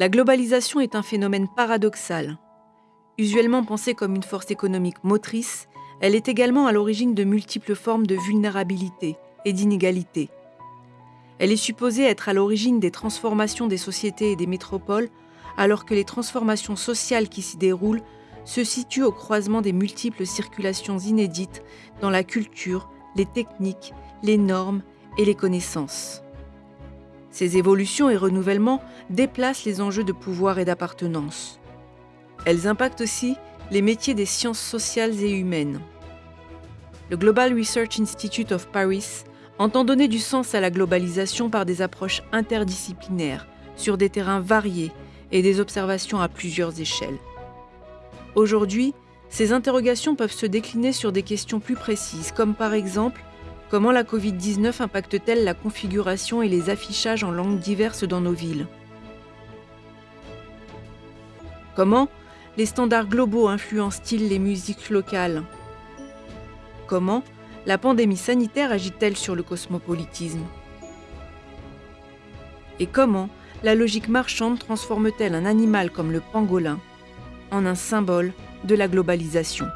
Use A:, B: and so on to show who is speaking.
A: La globalisation est un phénomène paradoxal. Usuellement pensée comme une force économique motrice, elle est également à l'origine de multiples formes de vulnérabilité et d'inégalité. Elle est supposée être à l'origine des transformations des sociétés et des métropoles, alors que les transformations sociales qui s'y déroulent se situent au croisement des multiples circulations inédites dans la culture, les techniques, les normes et les connaissances. Ces évolutions et renouvellements déplacent les enjeux de pouvoir et d'appartenance. Elles impactent aussi les métiers des sciences sociales et humaines. Le Global Research Institute of Paris entend donner du sens à la globalisation par des approches interdisciplinaires, sur des terrains variés et des observations à plusieurs échelles. Aujourd'hui, ces interrogations peuvent se décliner sur des questions plus précises, comme par exemple comment la Covid-19 impacte-t-elle la configuration et les affichages en langues diverses dans nos villes? Comment les standards globaux influencent-ils les musiques locales? Comment la pandémie sanitaire agit-elle sur le cosmopolitisme? Et comment la logique marchande transforme-t-elle un animal comme le pangolin en un symbole de la globalisation?